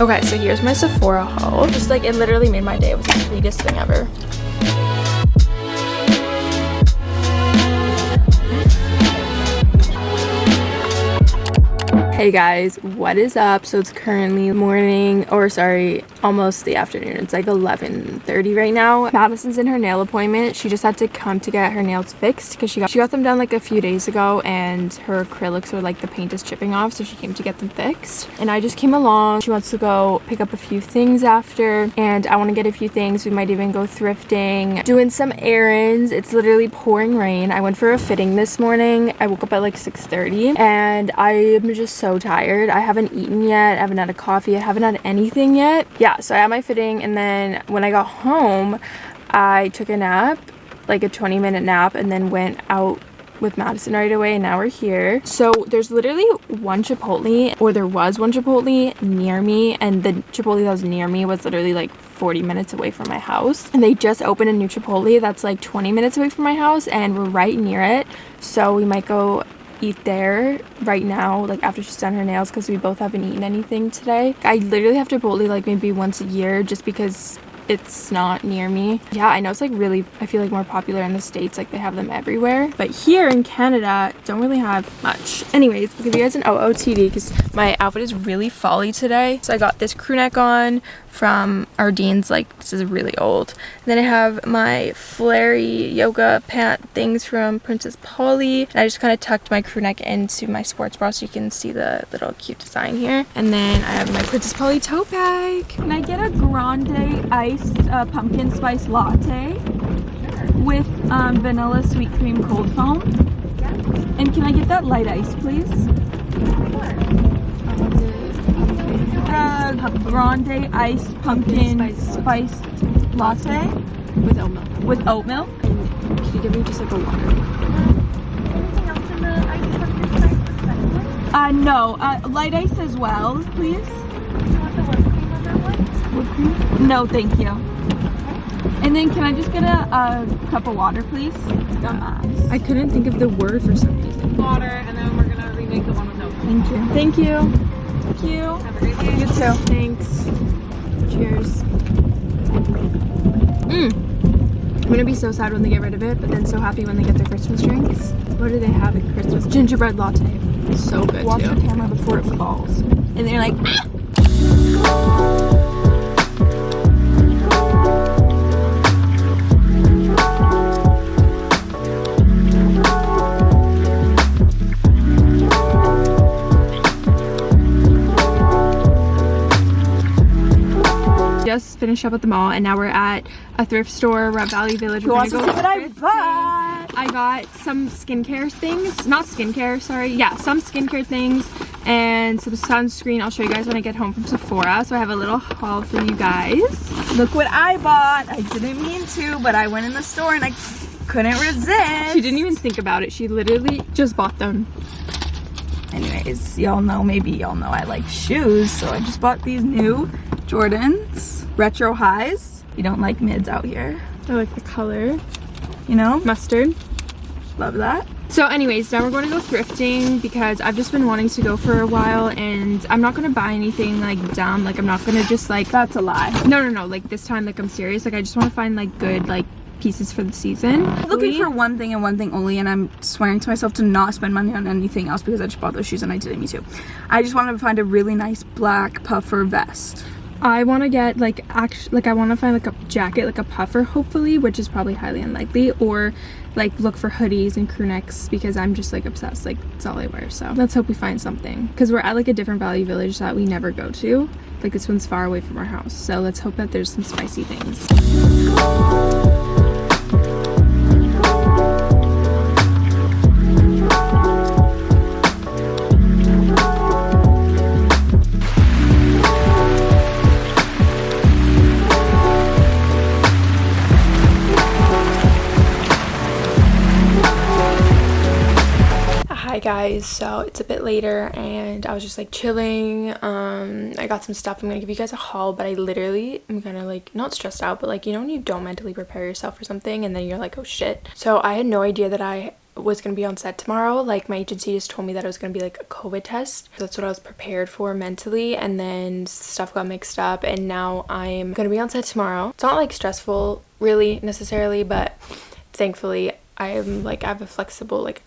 Okay, so here's my Sephora haul. Just like, it literally made my day. It was the sweetest thing ever. Hey guys, what is up? So it's currently morning, or sorry, almost the afternoon. It's like 11.30 right now. Madison's in her nail appointment. She just had to come to get her nails fixed because she got she got them done like a few days ago and her acrylics are like the paint is chipping off so she came to get them fixed. And I just came along. She wants to go pick up a few things after and I want to get a few things. We might even go thrifting, doing some errands. It's literally pouring rain. I went for a fitting this morning. I woke up at like 6.30 and I am just so tired. I haven't eaten yet. I haven't had a coffee. I haven't had anything yet. Yeah, so I had my fitting and then when I got home, I took a nap, like a 20 minute nap, and then went out with Madison right away and now we're here. So there's literally one Chipotle or there was one Chipotle near me and the Chipotle that was near me was literally like 40 minutes away from my house and they just opened a new Chipotle that's like 20 minutes away from my house and we're right near it so we might go eat there right now like after she's done her nails because we both haven't eaten anything today. I literally have to chipotle like maybe once a year just because it's not near me. Yeah i know it's like really i feel like more popular in the states like they have them everywhere. But here in canada don't really have much. Anyways i'll give you guys an ootd because my outfit is really folly today. So i got this crew neck on from Ardene's like this is really old. And then I have my flary yoga pant things from Princess Polly. And I just kind of tucked my crew neck into my sports bra so you can see the little cute design here. And then I have my Princess Polly tote bag. Can I get a grande iced uh, pumpkin spice latte? With um, vanilla sweet cream cold foam? And can I get that light ice please uh, grande iced pumpkin spiced latte with oat milk. With oat milk? And can you give me just like a water? Anything else in the iced pumpkin spice? Uh, no. Uh, light ice as well, please. Do you want the whipped cream on that one? Whipped cream? No, thank you. And then can I just get a, a cup of water, please? I couldn't think of the word for some reason. Water, and then we're gonna remake the one with no. Thank you. Thank you. Thank you. Have a great day. You too. Thanks. Cheers. Mmm. I'm gonna be so sad when they get rid of it, but then so happy when they get their Christmas drinks. What do they have at Christmas? Gingerbread latte. So good Watch too. the camera before it falls. And they're like, ah! Finished at the mall and now we're at a thrift store. We're at Value Village. Wants to see what I bought? I got some skincare things. Not skincare, sorry. Yeah, some skincare things and some sunscreen. I'll show you guys when I get home from Sephora. So I have a little haul for you guys. Look what I bought. I didn't mean to, but I went in the store and I couldn't resist. She didn't even think about it. She literally just bought them. Anyways, y'all know, maybe y'all know I like shoes. So I just bought these new Jordans retro highs. You don't like mids out here. I like the color. You know? Mustard. Love that. So anyways, now we're going to go thrifting because I've just been wanting to go for a while and I'm not going to buy anything like dumb. Like I'm not going to just like... That's a lie. No, no, no. Like this time, like I'm serious. Like I just want to find like good like pieces for the season. I'm looking for one thing and one thing only and I'm swearing to myself to not spend money on anything else because I just bought those shoes and I did me too. I just want to find a really nice black puffer vest. I want to get like actually like I want to find like a jacket like a puffer hopefully which is probably highly unlikely or like look for hoodies and crew necks because I'm just like obsessed like it's all I wear so. Let's hope we find something because we're at like a different value village that we never go to. Like this one's far away from our house so let's hope that there's some spicy things so it's a bit later and i was just like chilling um i got some stuff i'm gonna give you guys a haul but i literally am kind of like not stressed out but like you know when you don't mentally prepare yourself for something and then you're like oh shit so i had no idea that i was going to be on set tomorrow. Like my agency just told me that it was going to be like a COVID test. That's what I was prepared for mentally and then stuff got mixed up and now I'm going to be on set tomorrow. It's not like stressful really necessarily, but thankfully I'm like I have a flexible like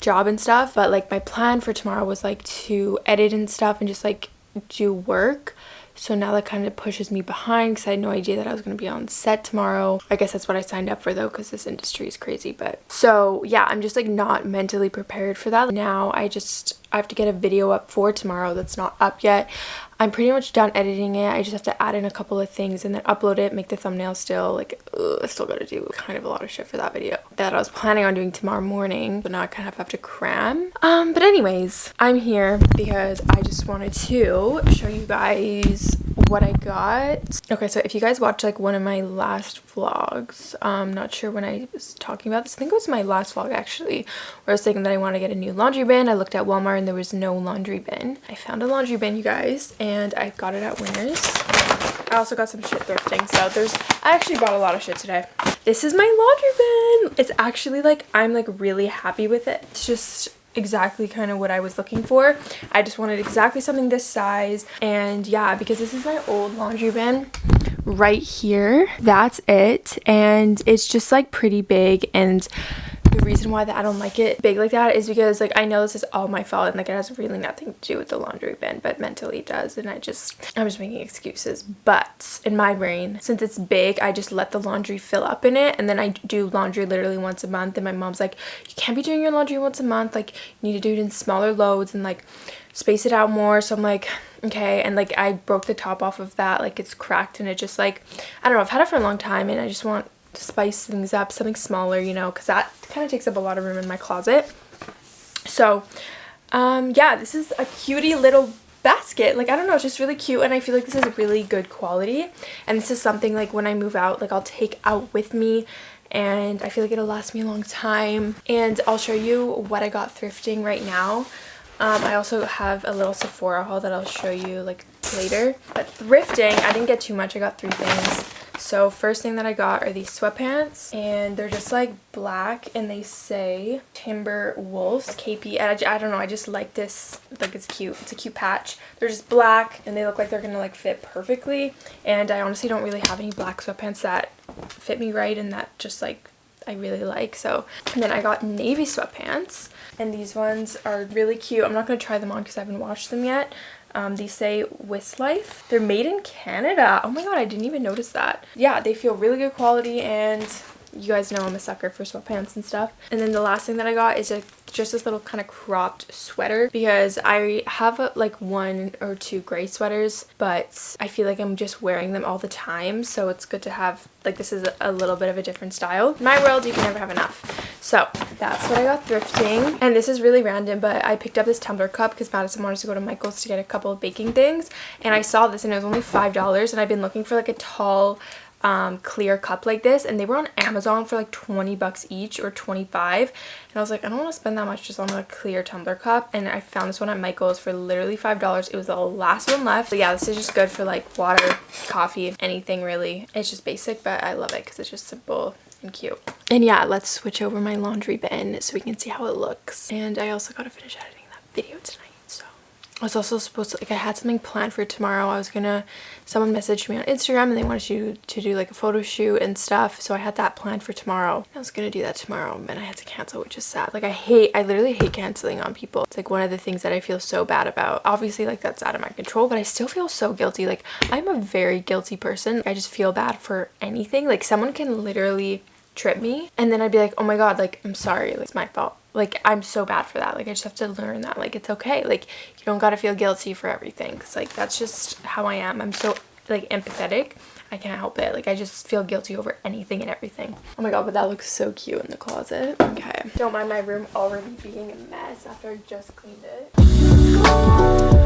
job and stuff, but like my plan for tomorrow was like to edit and stuff and just like do work so now that kind of pushes me behind because I had no idea that I was going to be on set tomorrow. I guess that's what I signed up for though because this industry is crazy. But so yeah, I'm just like not mentally prepared for that. Now I just, I have to get a video up for tomorrow that's not up yet. I'm pretty much done editing it. I just have to add in a couple of things and then upload it, make the thumbnail still. Like, ugh, I still gotta do kind of a lot of shit for that video that I was planning on doing tomorrow morning, but now I kind of have to cram. Um, but anyways, I'm here because I just wanted to show you guys what I got. Okay, so if you guys watched like one of my last vlogs, I'm um, not sure when I was talking about this. I think it was my last vlog actually, where I was thinking that I want to get a new laundry bin. I looked at Walmart and there was no laundry bin. I found a laundry bin, you guys, and I got it at Winners. I also got some shit thrifting, so there's, I actually bought a lot of shit today. This is my laundry bin. It's actually like, I'm like really happy with it. It's just exactly kind of what I was looking for. I just wanted exactly something this size. And yeah, because this is my old laundry bin right here. That's it. And it's just like pretty big and the reason why that I don't like it big like that is because like I know this is all my fault and like it has really nothing to do with the laundry bin but mentally it does and I just I'm just making excuses. But in my brain since it's big I just let the laundry fill up in it and then I do laundry literally once a month and my mom's like you can't be doing your laundry once a month like you need to do it in smaller loads and like space it out more. So I'm like okay and like I broke the top off of that like it's cracked and it just like I don't know I've had it for a long time and I just want to spice things up something smaller you know because that kind of takes up a lot of room in my closet so um yeah this is a cutie little basket like i don't know it's just really cute and i feel like this is really good quality and this is something like when i move out like i'll take out with me and i feel like it'll last me a long time and i'll show you what i got thrifting right now um, I also have a little Sephora haul that I'll show you like later. But thrifting, I didn't get too much. I got three things. So first thing that I got are these sweatpants and they're just like black and they say Timber Wolves KP. I, I don't know, I just like this, like it's cute. It's a cute patch. They're just black and they look like they're gonna like fit perfectly. And I honestly don't really have any black sweatpants that fit me right and that just like I really like. So and then I got navy sweatpants and these ones are really cute. I'm not going to try them on because I haven't washed them yet. Um, say Wistlife. They're made in Canada. Oh my god, I didn't even notice that. Yeah, they feel really good quality and you guys know I'm a sucker for sweatpants and stuff. And then the last thing that I got is a, just this little kind of cropped sweater because I have like one or two gray sweaters but I feel like I'm just wearing them all the time so it's good to have like this is a little bit of a different style. In my world you can never have enough. So that's what I got thrifting and this is really random but I picked up this tumbler cup because Madison wanted to go to Michael's to get a couple of baking things and I saw this and it was only five dollars and I've been looking for like a tall um, clear cup like this and they were on Amazon for like 20 bucks each or 25 and I was like I don't want to spend that much just on a clear tumbler cup and I found this one at Michael's for literally five dollars. It was the last one left but yeah this is just good for like water coffee anything really. It's just basic but I love it because it's just simple and cute. And yeah let's switch over my laundry bin so we can see how it looks. And I also gotta finish editing that video tonight so. I was also supposed to, like, I had something planned for tomorrow. I was gonna, someone messaged me on Instagram and they wanted to, to do like a photo shoot and stuff. So I had that planned for tomorrow. I was gonna do that tomorrow and I had to cancel, which is sad. Like I hate, I literally hate canceling on people. It's like one of the things that I feel so bad about. Obviously like that's out of my control, but I still feel so guilty. Like I'm a very guilty person. I just feel bad for anything. Like someone can literally trip me and then I'd be like, oh my God, like I'm sorry, like, it's my fault like i'm so bad for that. Like i just have to learn that like it's okay. Like you don't gotta feel guilty for everything because like that's just how i am. I'm so like empathetic. I can't help it. Like i just feel guilty over anything and everything. Oh my god but that looks so cute in the closet. Okay. Don't mind my room already being a mess after i just cleaned it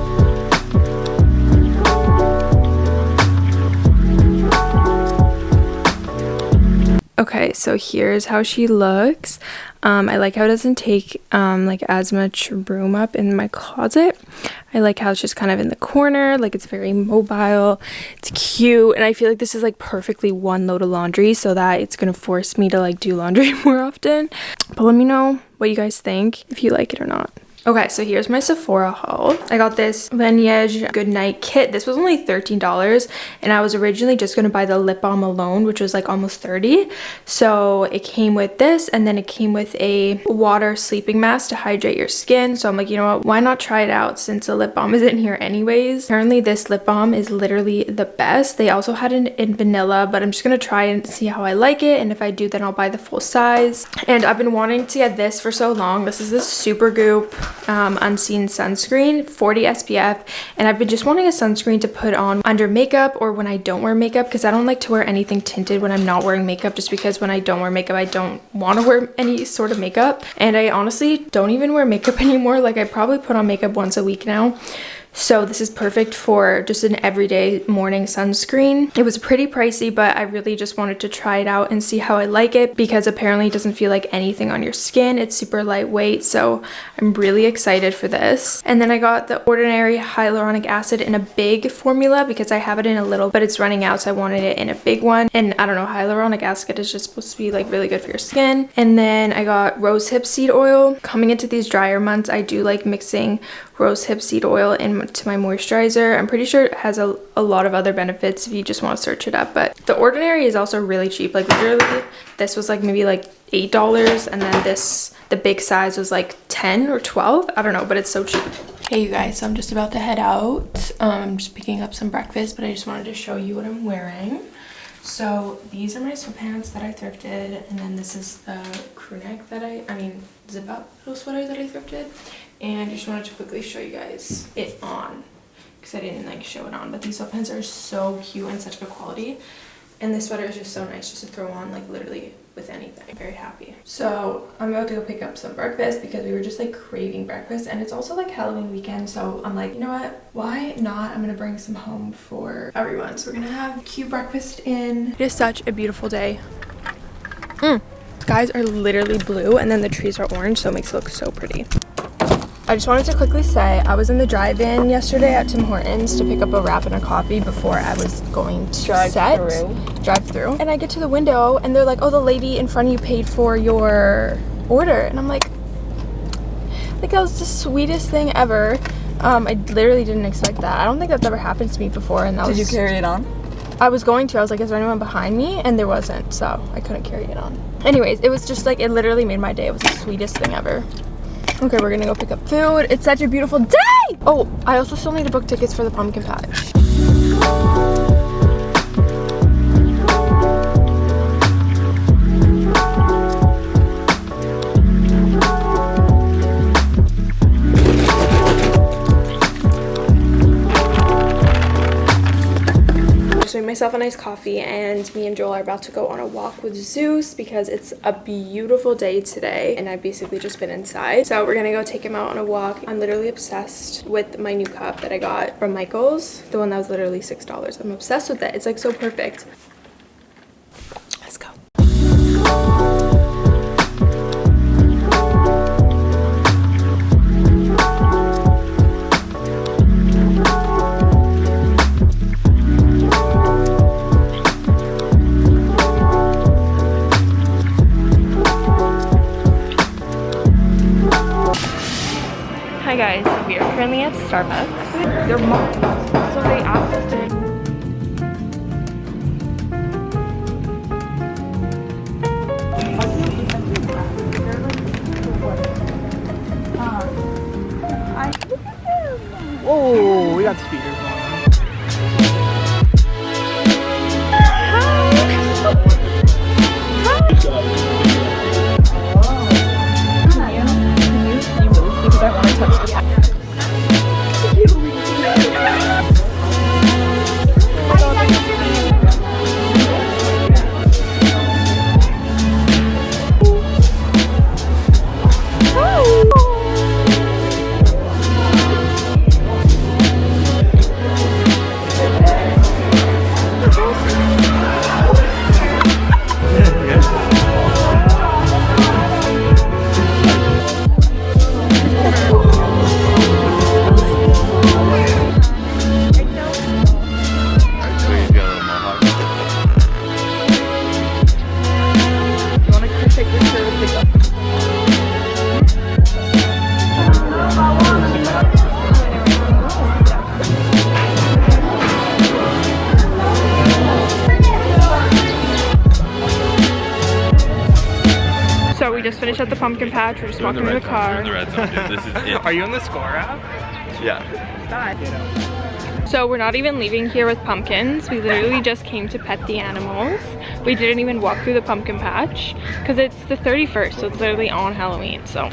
Okay, so here's how she looks. Um, I like how it doesn't take um, like as much room up in my closet. I like how it's just kind of in the corner, like it's very mobile, it's cute, and I feel like this is like perfectly one load of laundry so that it's gonna force me to like do laundry more often. But let me know what you guys think, if you like it or not. Okay, so here's my Sephora haul. I got this Laneige Goodnight kit. This was only $13 and I was originally just going to buy the lip balm alone, which was like almost 30 So it came with this and then it came with a water sleeping mask to hydrate your skin. So I'm like, you know what, why not try it out since the lip balm is in here anyways. Apparently this lip balm is literally the best. They also had it in vanilla, but I'm just going to try and see how I like it. And if I do, then I'll buy the full size. And I've been wanting to get this for so long. This is the Supergoop um, unseen sunscreen 40 SPF and I've been just wanting a sunscreen to put on under makeup or when I don't wear makeup because I don't like to wear anything tinted when I'm not wearing makeup just because when I don't wear makeup I don't want to wear any sort of makeup. And I honestly don't even wear makeup anymore like I probably put on makeup once a week now so this is perfect for just an everyday morning sunscreen. It was pretty pricey, but I really just wanted to try it out and see how I like it because apparently it doesn't feel like anything on your skin. It's super lightweight, so I'm really excited for this. And then I got the Ordinary Hyaluronic Acid in a big formula because I have it in a little, but it's running out, so I wanted it in a big one. And I don't know, hyaluronic acid is just supposed to be like really good for your skin. And then I got rosehip seed oil. Coming into these drier months, I do like mixing rosehip seed oil into my moisturizer. I'm pretty sure it has a, a lot of other benefits if you just want to search it up. But the Ordinary is also really cheap. Like literally, this was like maybe like $8 and then this, the big size was like 10 or 12. I don't know, but it's so cheap. Hey you guys, so I'm just about to head out. Um, I'm just picking up some breakfast, but I just wanted to show you what I'm wearing. So these are my sweatpants that I thrifted, and then this is the crew neck that I, I mean, zip up little sweater that I thrifted and just wanted to quickly show you guys it on because I didn't like show it on. But these sweatpants are so cute and such good quality. And this sweater is just so nice just to throw on like literally with anything. Very happy. So i'm about to go pick up some breakfast because we were just like craving breakfast. And it's also like halloween weekend. So i'm like you know what? Why not? I'm gonna bring some home for everyone. So we're gonna have cute breakfast in. It is such a beautiful day. Mm. skies are literally blue and then the trees are orange so it makes it look so pretty I just wanted to quickly say I was in the drive-in yesterday at Tim Hortons to pick up a wrap and a coffee before I was going to drive set, through. drive through. And I get to the window and they're like, oh, the lady in front of you paid for your order. And I'm like, like that was the sweetest thing ever. Um, I literally didn't expect that. I don't think that's ever happened to me before. And that Did was, you carry it on? I was going to. I was like, is there anyone behind me? And there wasn't, so I couldn't carry it on. Anyways, it was just like, it literally made my day. It was the sweetest thing ever. Okay, we're gonna go pick up food. It's such a beautiful day! Oh, I also still need to book tickets for the pumpkin patch. Myself a nice coffee and me and Joel are about to go on a walk with Zeus because it's a beautiful day today and I've basically just been inside. So we're gonna go take him out on a walk. I'm literally obsessed with my new cup that I got from Michael's, the one that was literally $6. I'm obsessed with it. It's like so perfect. Starbucks. They're patch. We're just You're in walking to the red zone. You're in the red zone, dude. This is it. Are you on the score app? Yeah. So we're not even leaving here with pumpkins. We literally just came to pet the animals. We didn't even walk through the pumpkin patch because it's the 31st, so it's literally on Halloween. So